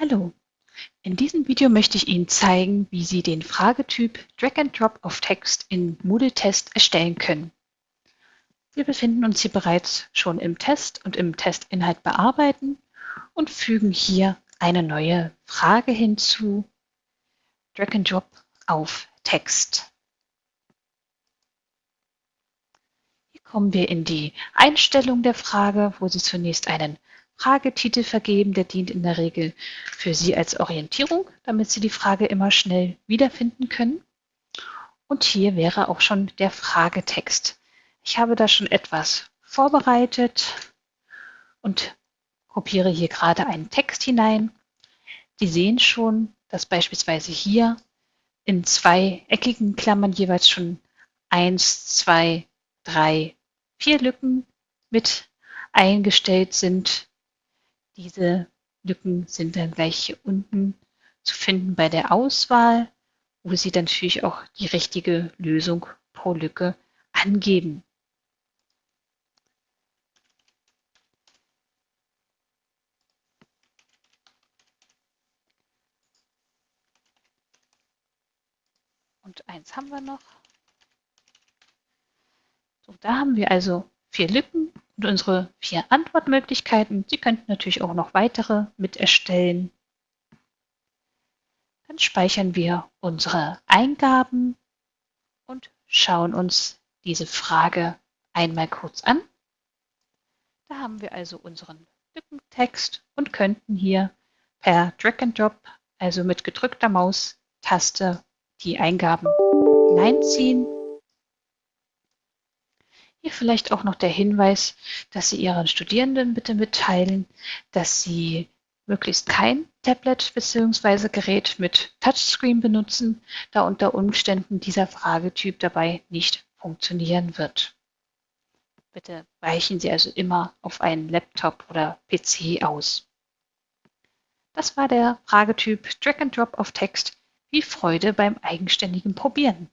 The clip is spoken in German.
Hallo, in diesem Video möchte ich Ihnen zeigen, wie Sie den Fragetyp Drag and Drop of Text in Moodle Test erstellen können. Wir befinden uns hier bereits schon im Test und im Testinhalt bearbeiten und fügen hier eine neue Frage hinzu, Drag and Drop auf Text. Hier kommen wir in die Einstellung der Frage, wo Sie zunächst einen Fragetitel vergeben. Der dient in der Regel für Sie als Orientierung, damit Sie die Frage immer schnell wiederfinden können. Und hier wäre auch schon der Fragetext. Ich habe da schon etwas vorbereitet und kopiere hier gerade einen Text hinein. Sie sehen schon, dass beispielsweise hier in zwei eckigen Klammern jeweils schon eins, zwei, drei, vier Lücken mit eingestellt sind. Diese Lücken sind dann gleich hier unten zu finden bei der Auswahl, wo Sie dann natürlich auch die richtige Lösung pro Lücke angeben. Und eins haben wir noch. So, da haben wir also vier Lücken unsere vier Antwortmöglichkeiten. Sie könnten natürlich auch noch weitere mit erstellen. Dann speichern wir unsere Eingaben und schauen uns diese Frage einmal kurz an. Da haben wir also unseren Lückentext und könnten hier per Drag and Drop, also mit gedrückter Maustaste, die Eingaben hineinziehen hier vielleicht auch noch der Hinweis, dass Sie Ihren Studierenden bitte mitteilen, dass Sie möglichst kein Tablet bzw. Gerät mit Touchscreen benutzen, da unter Umständen dieser Fragetyp dabei nicht funktionieren wird. Bitte weichen Sie also immer auf einen Laptop oder PC aus. Das war der Fragetyp Drag and Drop of Text. Viel Freude beim eigenständigen Probieren.